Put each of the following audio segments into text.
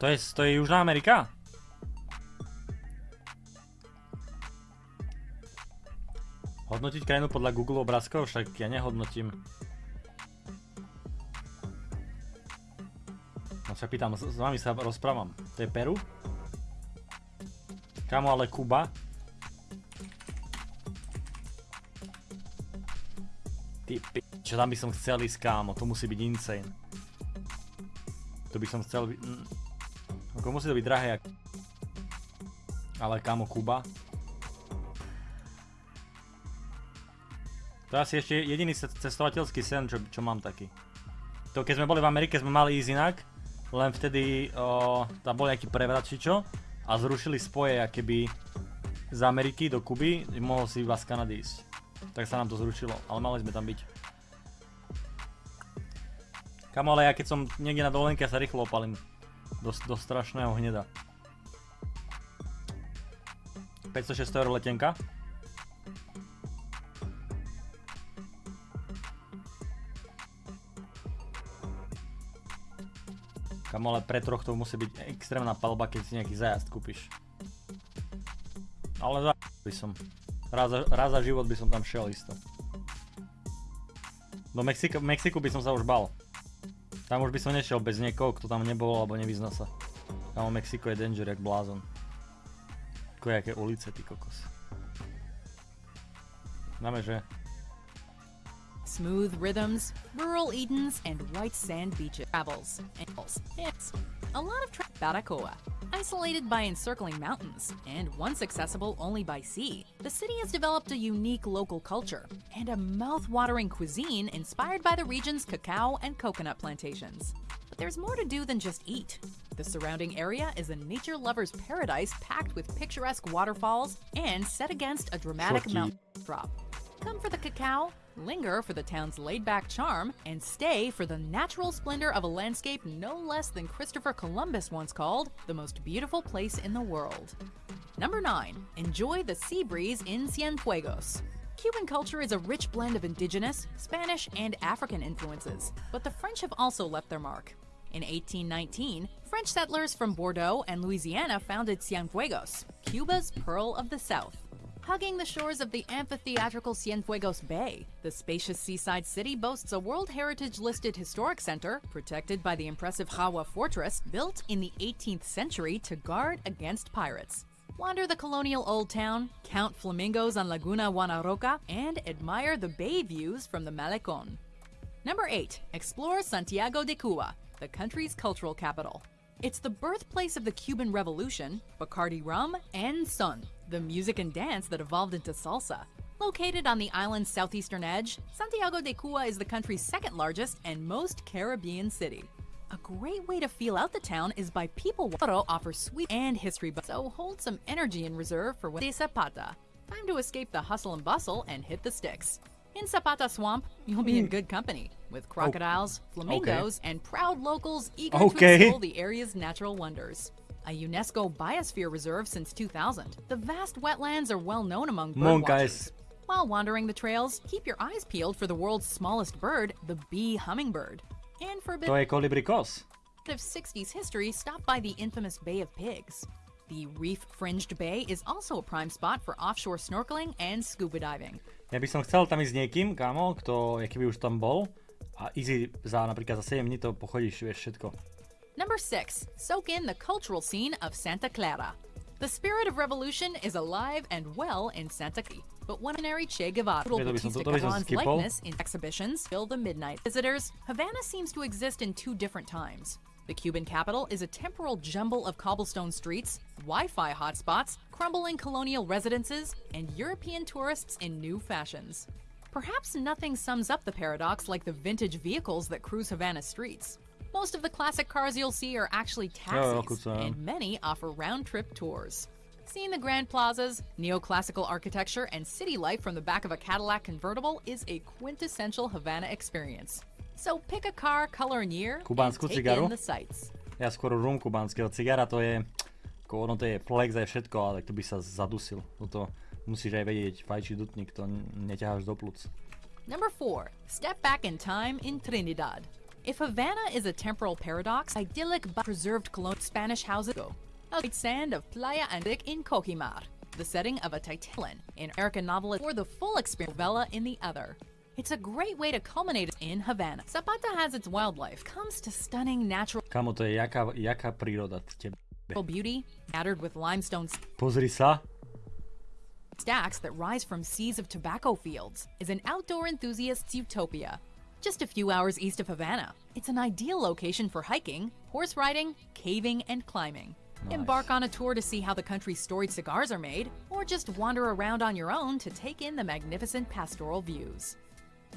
To je, to je Južná Amerika? Hodnotiť krajinu podľa Google obrázkov? Však ja nehodnotím. No sa pýtam, s, s vami sa rozprávam. To je Peru? Kamo, ale Kuba? Ty pi... Čo tam by som chcel ísť, kámo? To musí byť insane. To by som chcel... Mm. Ako musí to byť drahé, jak... Ale kámo, Kuba? To je asi ešte jediný cestovateľský sen, čo, čo mám taký. To keď sme boli v Amerike, sme mali ísť inak, len vtedy o, tam boli nejaký prevrat či čo a zrušili spoje keby z Ameriky do Kuby, mohol si iba z Kanady ísť. Tak sa nám to zrušilo, ale mali sme tam byť. Kamo, ale ja keď som niekde na dovolenke, ja sa rýchlo opalím. Do, do strašného hneda. 506 eur letenka. Kam ale pre troch to musí byť extrémna palba, keď si nejaký zajazd kúpiš. Ale za by som. Raz raz za život by som tam šiel isto. Do Mexika, Mexiku by som sa už bal. Tam už by som nešiel bez niekoho, kto tam nebol alebo nevyzna sa. Tam Mexiko je danger jak blázon. Ako jaké ulice, ty kokos. Dáme, že smooth rhythms, rural Edens, and white sand beaches. Travels. It's a lot of tra- Baracoa. Isolated by encircling mountains, and once accessible only by sea, the city has developed a unique local culture and a mouth-watering cuisine inspired by the region's cacao and coconut plantations. But there's more to do than just eat. The surrounding area is a nature lover's paradise packed with picturesque waterfalls and set against a dramatic mountain drop. Come for the cacao, linger for the town's laid back charm, and stay for the natural splendor of a landscape no less than Christopher Columbus once called the most beautiful place in the world. Number 9. Enjoy the sea breeze in Cienfuegos. Cuban culture is a rich blend of indigenous, Spanish, and African influences, but the French have also left their mark. In 1819, French settlers from Bordeaux and Louisiana founded Cienfuegos, Cuba's Pearl of the South. Hugging the shores of the amphitheatrical Cienfuegos Bay, the spacious seaside city boasts a World Heritage listed historic center protected by the impressive Jagua Fortress built in the 18th century to guard against pirates. Wander the colonial old town, count flamingos on Laguna Guanaroca, and admire the bay views from the Malecon. Number 8. Explore Santiago de Cuba, the country's cultural capital. It's the birthplace of the Cuban Revolution, Bacardi rum, and son, the music and dance that evolved into salsa. Located on the island's southeastern edge, Santiago de Cuba is the country's second largest and most Caribbean city. A great way to feel out the town is by people Water offers sweet and history, so hold some energy in reserve for when de Zapata. Time to escape the hustle and bustle and hit the sticks. In Zapata Swamp, you'll be in good company with crocodiles, flamingos, and proud locals eager Okay. to explore the area's natural wonders. A UNESCO Biosphere Reserve since 2000, the vast wetlands are well known among bird guys. While wandering the trails, keep your eyes peeled for the world's smallest bird, the bee hummingbird. And for a bit of 60s history, stop by the infamous Bay of Pigs. The reef-fringed bay is also a prime spot for offshore snorkeling and scuba diving. Ja by som chcel tam ísť s niekým, kámo, kto, keby už tam bol. A easy za napríklad za 7 dní to pochodíš, vieš všetko. Number 6. Soak in the cultural scene of Santa Clara. The spirit of revolution is alive and well in Santa Clara. But when ordinary Che Guevara Batista skipol. likeness in exhibitions fill the midnight visitors, Havana seems to exist in two different times. The Cuban capital is a temporal jumble of cobblestone streets, Wi-Fi hotspots, crumbling colonial residences, and European tourists in new fashions. Perhaps nothing sums up the paradox like the vintage vehicles that cruise Havana streets. Most of the classic cars you'll see are actually oh, taxis, kuca. and many offer round-trip tours. Seeing the grand plazas, neoclassical architecture, and city life from the back of a Cadillac convertible is a quintessential Havana experience. So pick a car, color, and year, and Kubánsku take cigaru? in the sights. Ja skôr rum kubánskeho cigara, to je, ako ono to je flex aj všetko, ale tak to by sa zadusil. Toto musíš aj vedieť, fajčí dutník, to neťaháš do plúc. Number four, step back in time in Trinidad. If Havana is a temporal paradox, idyllic but preserved colonial Spanish houses go. A great sand of Playa Andic in Cojimar, the setting of a Titan in American novelist, or the full experience of Vela in the other. It's a great way to culminate in Havana. Zapata has its wildlife, comes to stunning natural Kamo, to je jaká, jaká príroda tebe. beauty, scattered with limestone Pozri sa. stacks that rise from seas of tobacco fields, is an outdoor enthusiast's utopia. Just a few hours east of Havana, it's an ideal location for hiking, horse riding, caving, and climbing. Embark on a tour to see how the country's storied cigars are made, or just wander around on your own to take in the magnificent pastoral views.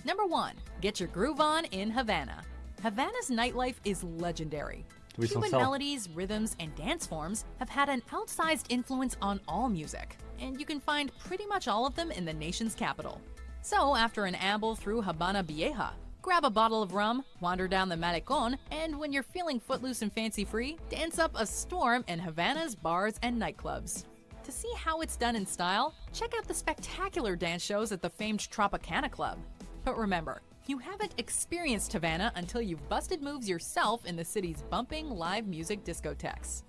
Number one, get your groove on in Havana. Havana's nightlife is legendary. Cuban melodies, rhythms, and dance forms have had an outsized influence on all music, and you can find pretty much all of them in the nation's capital. So, after an amble through Habana Vieja, grab a bottle of rum, wander down the Malecon, and when you're feeling footloose and fancy free, dance up a storm in Havana's bars and nightclubs. To see how it's done in style, check out the spectacular dance shows at the famed Tropicana Club. But remember, you haven't experienced Havana until you've busted moves yourself in the city's bumping live music discotheques.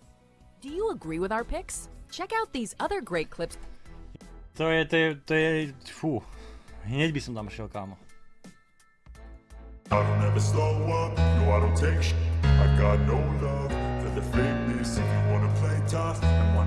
Do you agree with our picks? Check out these other great clips fú. Hneď by som tam. I don't ever slow up, no I don't take sh- I got no love for the fakeness If you wanna play tough and wanna